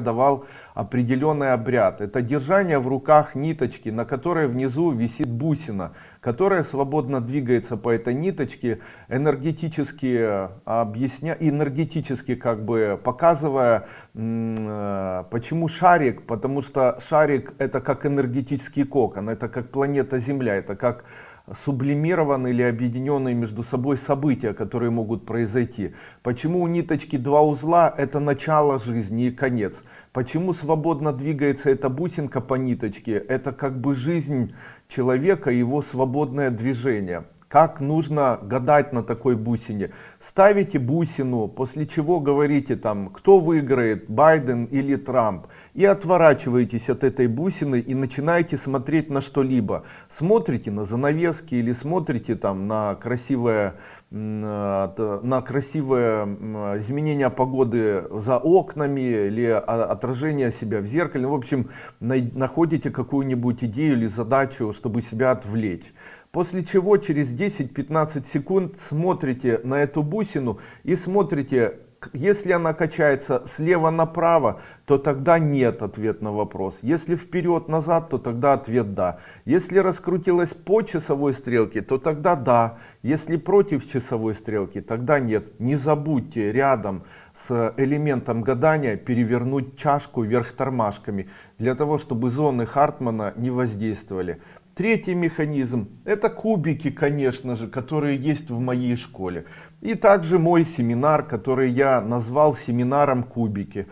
давал определенный обряд. Это держание в руках ниточки, на которой внизу висит бусина, которая свободно двигается по этой ниточке, энергетически э, объясня, энергетически как бы показывая, э, почему шарик, потому что шарик это как энергетический кокон, это как планета Земля, это как сублимированные или объединенные между собой события, которые могут произойти. Почему у ниточки два узла это начало жизни и конец. Почему свободно двигается эта бусинка по ниточке, это как бы жизнь человека, его свободное движение. Как нужно гадать на такой бусине? Ставите бусину, после чего говорите там, кто выиграет, Байден или Трамп. И отворачиваетесь от этой бусины и начинаете смотреть на что-либо. Смотрите на занавески или смотрите там на красивое на красивое изменение погоды за окнами или отражение себя в зеркале. В общем, находите какую-нибудь идею или задачу, чтобы себя отвлечь. После чего через 10-15 секунд смотрите на эту бусину и смотрите, если она качается слева направо, то тогда нет ответ на вопрос. Если вперед назад, то тогда ответ да. Если раскрутилась по часовой стрелке, то тогда да. Если против часовой стрелки, тогда нет. Не забудьте рядом с элементом гадания перевернуть чашку вверх тормашками, для того, чтобы зоны Хартмана не воздействовали. Третий механизм это кубики, конечно же, которые есть в моей школе. И также мой семинар, который я назвал семинаром кубики.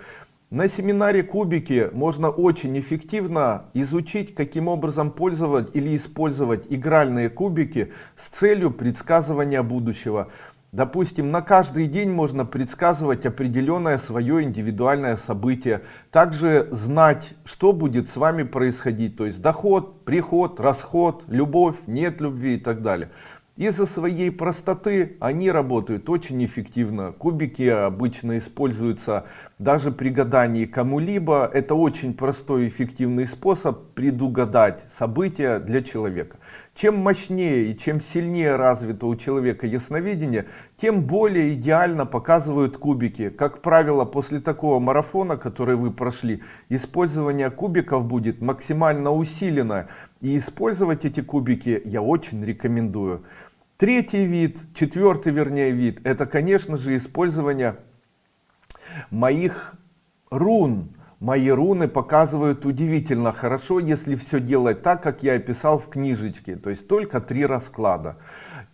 На семинаре кубики можно очень эффективно изучить, каким образом пользовать или использовать игральные кубики с целью предсказывания будущего. Допустим, на каждый день можно предсказывать определенное свое индивидуальное событие. Также знать, что будет с вами происходить. То есть доход, приход, расход, любовь, нет любви и так далее. Из-за своей простоты они работают очень эффективно. Кубики обычно используются даже при гадании кому-либо. Это очень простой и эффективный способ предугадать события для человека. Чем мощнее и чем сильнее развито у человека ясновидение, тем более идеально показывают кубики. Как правило, после такого марафона, который вы прошли, использование кубиков будет максимально усилено. И использовать эти кубики я очень рекомендую. Третий вид, четвертый вернее вид, это конечно же использование моих рун Мои руны показывают удивительно хорошо, если все делать так, как я описал в книжечке. То есть только три расклада.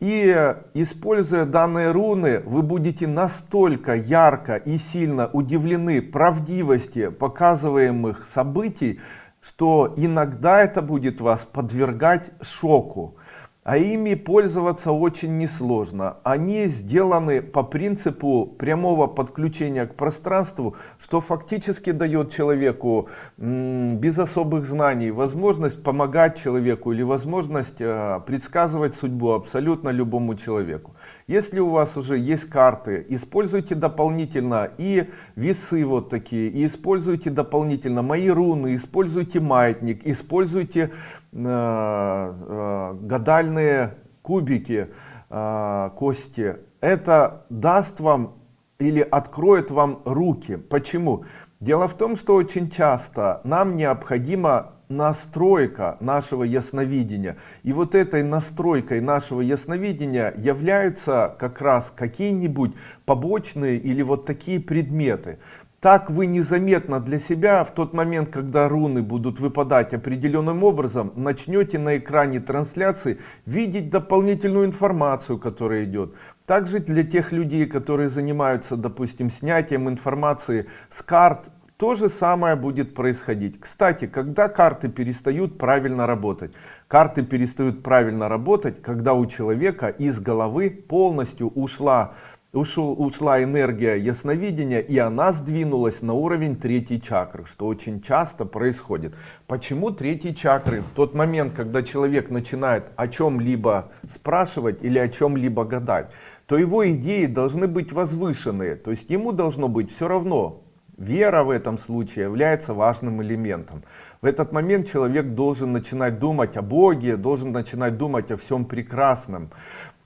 И используя данные руны, вы будете настолько ярко и сильно удивлены правдивости показываемых событий, что иногда это будет вас подвергать шоку а ими пользоваться очень несложно. Они сделаны по принципу прямого подключения к пространству, что фактически дает человеку без особых знаний возможность помогать человеку или возможность э, предсказывать судьбу абсолютно любому человеку. Если у вас уже есть карты, используйте дополнительно и весы вот такие, и используйте дополнительно мои руны, используйте маятник, используйте э, э, гадальные кубики, э, кости. Это даст вам или откроет вам руки. Почему? Дело в том, что очень часто нам необходимо настройка нашего ясновидения. И вот этой настройкой нашего ясновидения являются как раз какие-нибудь побочные или вот такие предметы. Так вы незаметно для себя в тот момент, когда руны будут выпадать определенным образом, начнете на экране трансляции видеть дополнительную информацию, которая идет. Также для тех людей, которые занимаются, допустим, снятием информации с карт, то же самое будет происходить. Кстати, когда карты перестают правильно работать? Карты перестают правильно работать, когда у человека из головы полностью ушла, ушел, ушла энергия ясновидения, и она сдвинулась на уровень третьей чакры, что очень часто происходит. Почему третьей чакры? В тот момент, когда человек начинает о чем-либо спрашивать или о чем-либо гадать, то его идеи должны быть возвышенные. То есть ему должно быть все равно, Вера в этом случае является важным элементом. В этот момент человек должен начинать думать о Боге, должен начинать думать о всем прекрасном.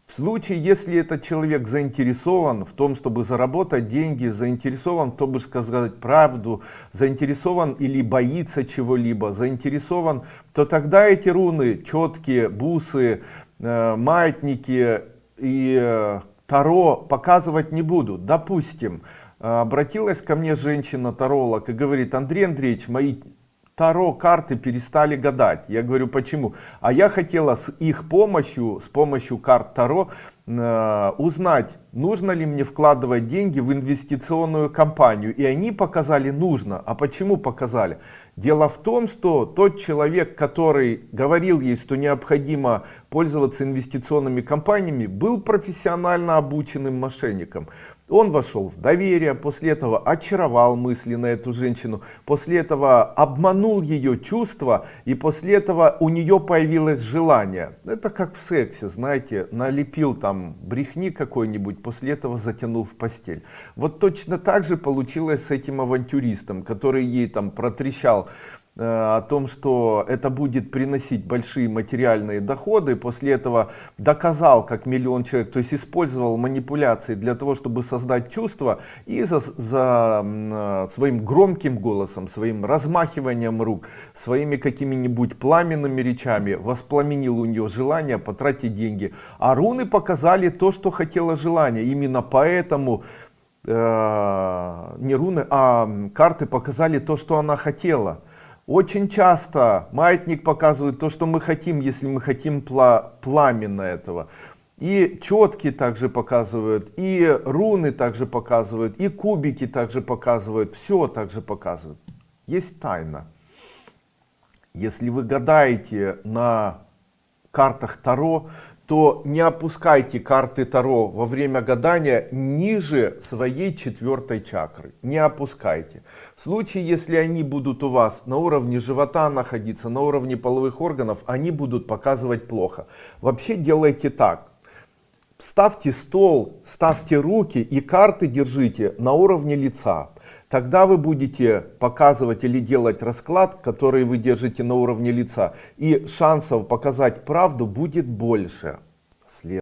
В случае, если этот человек заинтересован в том, чтобы заработать деньги, заинтересован чтобы сказать правду, заинтересован или боится чего-либо, заинтересован, то тогда эти руны, четкие, бусы, э, маятники и э, таро показывать не будут. Допустим, обратилась ко мне женщина-таролог и говорит, Андрей Андреевич, мои Таро карты перестали гадать. Я говорю, почему? А я хотела с их помощью, с помощью карт Таро, э, узнать, нужно ли мне вкладывать деньги в инвестиционную компанию. И они показали нужно. А почему показали? Дело в том, что тот человек, который говорил ей, что необходимо пользоваться инвестиционными компаниями, был профессионально обученным мошенником. Он вошел в доверие, после этого очаровал мысли на эту женщину, после этого обманул ее чувства, и после этого у нее появилось желание. Это как в сексе, знаете, налепил там брехни какой-нибудь, после этого затянул в постель. Вот точно так же получилось с этим авантюристом, который ей там протрещал о том, что это будет приносить большие материальные доходы, после этого доказал как миллион человек, то есть использовал манипуляции для того, чтобы создать чувство и за, за э, своим громким голосом, своим размахиванием рук, своими какими-нибудь пламенными речами воспламенил у нее желание потратить деньги. А руны показали то, что хотело желание. Именно поэтому э, не руны, а карты показали то, что она хотела. Очень часто маятник показывает то, что мы хотим, если мы хотим пла пламенно этого. И четки также показывают, и руны также показывают, и кубики также показывают, все также показывают. Есть тайна. Если вы гадаете на картах Таро, то не опускайте карты Таро во время гадания ниже своей четвертой чакры. Не опускайте. В случае, если они будут у вас на уровне живота находиться, на уровне половых органов, они будут показывать плохо. Вообще делайте так. Ставьте стол, ставьте руки и карты держите на уровне лица. Тогда вы будете показывать или делать расклад, который вы держите на уровне лица. И шансов показать правду будет больше.